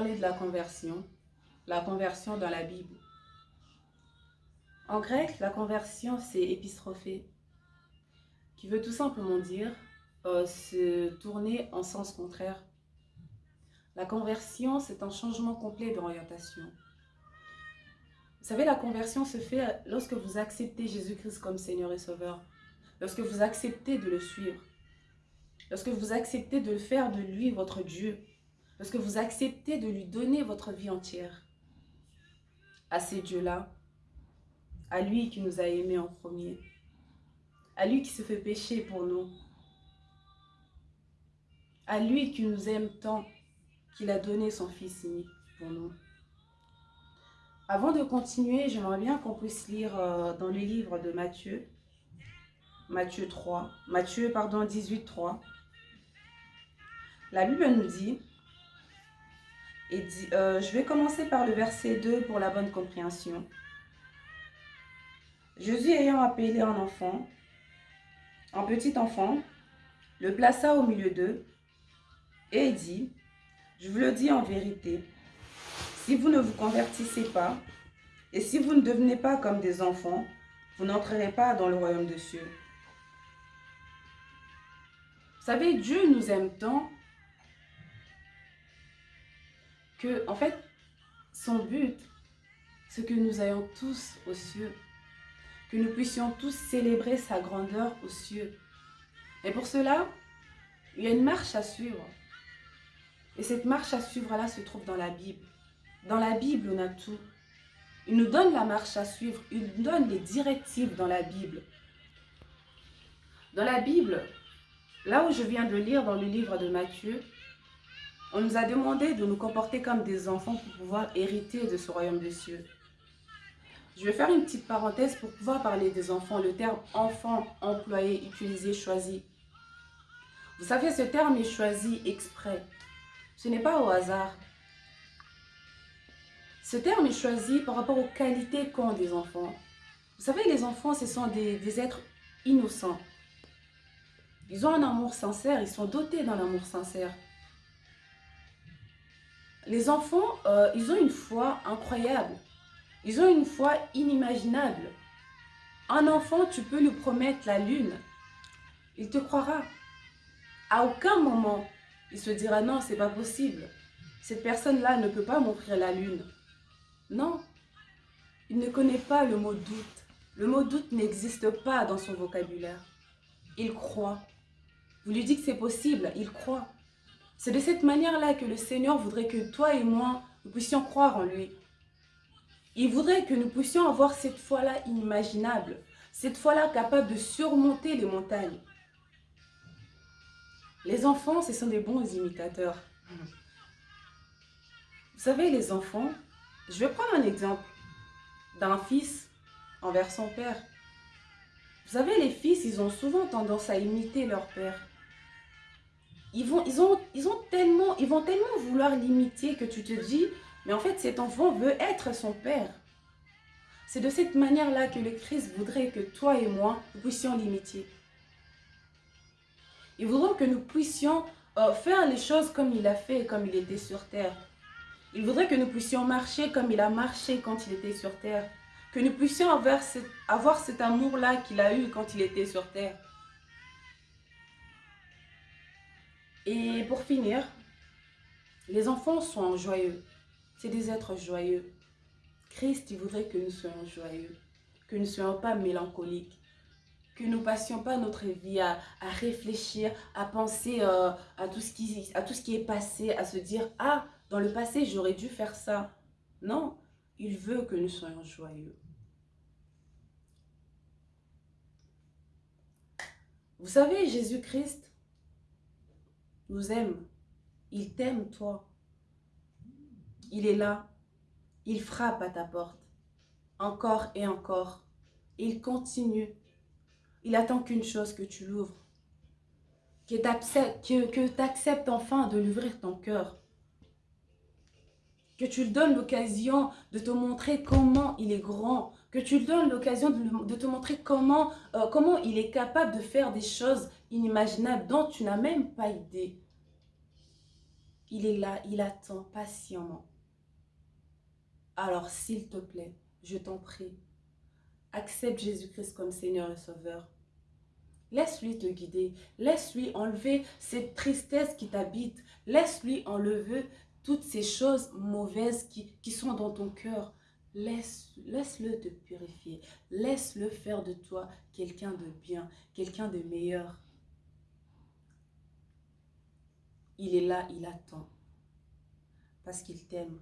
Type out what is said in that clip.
Parler de la conversion, la conversion dans la Bible. En grec, la conversion, c'est épistrophée, qui veut tout simplement dire euh, se tourner en sens contraire. La conversion, c'est un changement complet d'orientation. Vous savez, la conversion se fait lorsque vous acceptez Jésus-Christ comme Seigneur et Sauveur, lorsque vous acceptez de le suivre, lorsque vous acceptez de faire de lui votre Dieu, lorsque vous acceptez de lui donner votre vie entière à ces dieux-là, à lui qui nous a aimés en premier, à lui qui se fait pécher pour nous, à lui qui nous aime tant qu'il a donné son Fils unique pour nous. Avant de continuer, j'aimerais bien qu'on puisse lire euh, dans le livre de Matthieu, Matthieu 3, Matthieu, pardon, 18, 3. La Bible nous dit, et euh, je vais commencer par le verset 2 pour la bonne compréhension. Jésus ayant appelé un enfant, un petit enfant, le plaça au milieu d'eux et dit, je vous le dis en vérité, si vous ne vous convertissez pas et si vous ne devenez pas comme des enfants, vous n'entrerez pas dans le royaume de cieux. Vous savez, Dieu nous aime tant que, en fait, son but, c'est que nous ayons tous aux cieux que nous puissions tous célébrer sa grandeur aux cieux. Et pour cela, il y a une marche à suivre. Et cette marche à suivre-là se trouve dans la Bible. Dans la Bible, on a tout. Il nous donne la marche à suivre, il nous donne les directives dans la Bible. Dans la Bible, là où je viens de lire dans le livre de Matthieu, on nous a demandé de nous comporter comme des enfants pour pouvoir hériter de ce royaume des cieux. Je vais faire une petite parenthèse pour pouvoir parler des enfants. Le terme enfant, employé, utilisé, choisi. Vous savez, ce terme est choisi exprès. Ce n'est pas au hasard. Ce terme est choisi par rapport aux qualités qu'ont des enfants. Vous savez, les enfants, ce sont des, êtres innocents. Ils ont un amour sincère, ils sont dotés d'un amour sincère. Les enfants, euh, ils ont une foi incroyable. Ils ont une foi inimaginable. Un enfant, tu peux lui promettre la lune. Il te croira. À aucun moment, il se dira non, c'est pas possible. Cette personne-là ne peut pas m'offrir la lune. Non, il ne connaît pas le mot doute. Le mot doute n'existe pas dans son vocabulaire. Il croit. Vous lui dites que c'est possible, il croit. C'est de cette manière-là que le Seigneur voudrait que toi et moi, nous puissions croire en lui. Il voudrait que nous puissions avoir cette foi-là inimaginable, cette foi-là capable de surmonter les montagnes. Les enfants, ce sont des bons imitateurs. Vous savez, les enfants, je vais prendre un exemple d'un fils envers son père. Vous savez, les fils, ils ont souvent tendance à imiter leur père. Ils vont, tellement, vouloir l'imiter que tu te dis, mais en fait, cet enfant veut être son père. C'est de cette manière-là que le Christ voudrait que toi et moi, nous puissions l'imiter. Il voudrait que nous puissions euh, faire les choses comme il a fait, comme il était sur terre. Il voudrait que nous puissions marcher comme il a marché quand il était sur terre. Que nous puissions avoir cet amour-là qu'il a eu quand il était sur terre. Et pour finir, les enfants sont joyeux. C'est des êtres joyeux. Christ, il voudrait que nous soyons joyeux, que nous ne soyons pas mélancoliques, que nous passions pas notre vie à, réfléchir, à penser euh, à, tout ce qui, à tout ce qui est passé, à se dire « Ah, dans le passé, j'aurais dû faire ça. » Non, il veut que nous soyons joyeux. Vous savez, Jésus-Christ nous aime. Il t'aime, toi. Il est là. Il frappe à ta porte. Encore et encore. Il continue. Il attend qu'une chose, que tu l'ouvres. Que tu acceptes enfin de l'ouvrir ton cœur. Que tu lui donnes l'occasion de te montrer comment il est grand. Que tu lui donnes l'occasion de, te montrer comment, euh, comment il est capable de faire des choses inimaginables dont tu n'as même pas idée. Il est là, il attend patiemment. Alors, s'il te plaît, je t'en prie, accepte Jésus-Christ comme Seigneur et Sauveur. Laisse-lui te guider. Laisse-lui enlever cette tristesse qui t'habite. Laisse-lui enlever toutes ces choses mauvaises qui, qui sont dans ton cœur. Laisse, laisse-le te purifier. Laisse-le faire de toi quelqu'un de bien, quelqu'un de meilleur. Il est là, il attend. Parce qu'il t'aime.